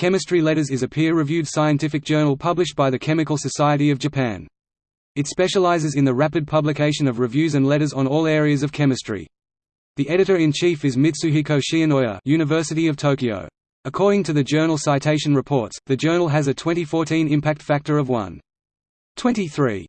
Chemistry Letters is a peer-reviewed scientific journal published by the Chemical Society of Japan. It specializes in the rapid publication of reviews and letters on all areas of chemistry. The editor-in-chief is Mitsuhiko Shionoya University of Tokyo. According to the journal Citation Reports, the journal has a 2014 impact factor of 1.23.